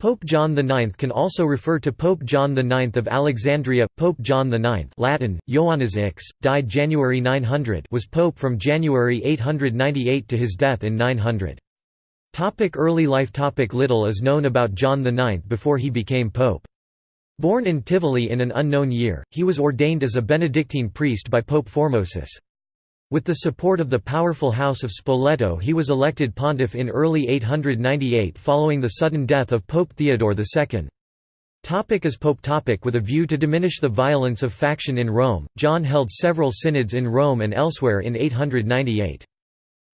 Pope John IX can also refer to Pope John IX of Alexandria. Pope John IX Latin, Ioannes Ix, died January 900 was pope from January 898 to his death in 900. Topic early life Topic Little is known about John IX before he became pope. Born in Tivoli in an unknown year, he was ordained as a Benedictine priest by Pope Formosus. With the support of the powerful House of Spoleto he was elected pontiff in early 898 following the sudden death of Pope Theodore II. Topic as Pope topic With a view to diminish the violence of faction in Rome, John held several synods in Rome and elsewhere in 898.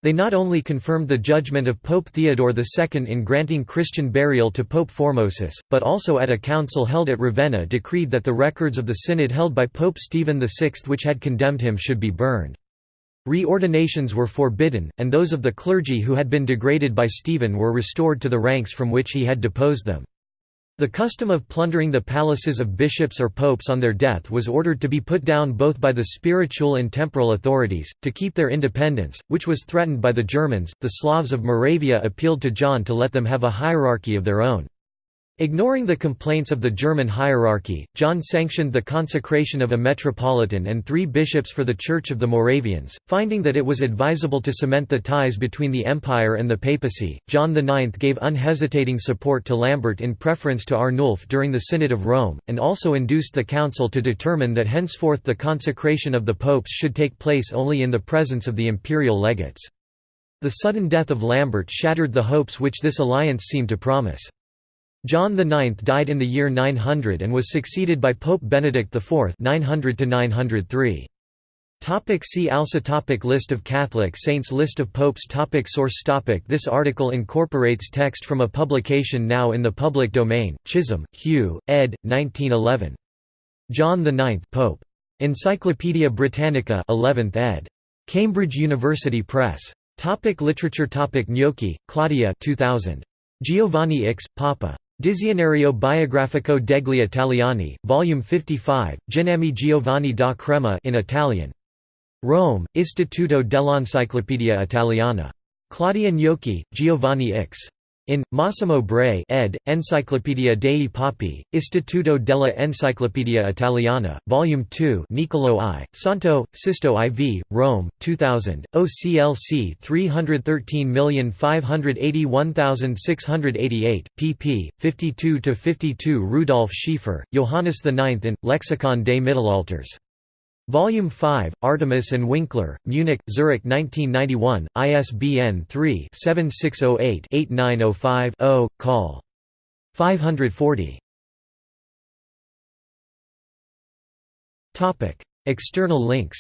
They not only confirmed the judgment of Pope Theodore II in granting Christian burial to Pope Formosus, but also at a council held at Ravenna decreed that the records of the synod held by Pope Stephen VI which had condemned him should be burned. Reordinations were forbidden, and those of the clergy who had been degraded by Stephen were restored to the ranks from which he had deposed them. The custom of plundering the palaces of bishops or popes on their death was ordered to be put down both by the spiritual and temporal authorities, to keep their independence, which was threatened by the Germans. The Slavs of Moravia appealed to John to let them have a hierarchy of their own. Ignoring the complaints of the German hierarchy, John sanctioned the consecration of a metropolitan and three bishops for the Church of the Moravians. Finding that it was advisable to cement the ties between the Empire and the papacy, John IX gave unhesitating support to Lambert in preference to Arnulf during the Synod of Rome, and also induced the Council to determine that henceforth the consecration of the popes should take place only in the presence of the imperial legates. The sudden death of Lambert shattered the hopes which this alliance seemed to promise. John IX died in the year 900 and was succeeded by Pope Benedict IV 900 -903. Topic see also topic List of Catholic saints List of popes topic Source topic This article incorporates text from a publication now in the public domain, Chisholm, Hugh, ed. 1911. John IX Pope. Encyclopædia Britannica 11th ed. Cambridge University Press. Topic literature topic Gnocchi, Claudia 2000. Giovanni X, Papa. Dizionario biografico degli Italiani, Volume 55, Ginammi Giovanni da Crema in Italian. Rome, Istituto dell'Enciclopedia Italiana. Claudia Gnocchi, Giovanni X. In, Massimo Bray ed., Enciclopedia dei Papi, Istituto della Enciclopedia Italiana, Volume 2 Niccolò I, Santo, Sisto IV, Rome, 2000, OCLC 313581688, pp. 52–52 Rudolf Schiefer, Johannes IX in, Lexikon des Mittelalters. Volume 5, Artemis and Winkler, Munich, Zurich 1991, ISBN 3-7608-8905-0, call. 540. External links.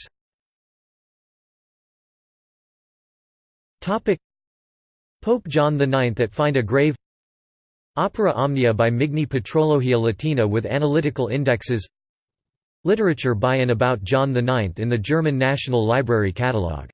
Pope John IX at Find a Grave. Opera Omnia by Migne Patrologia Latina with analytical indexes Literature by and about John IX in the German National Library Catalogue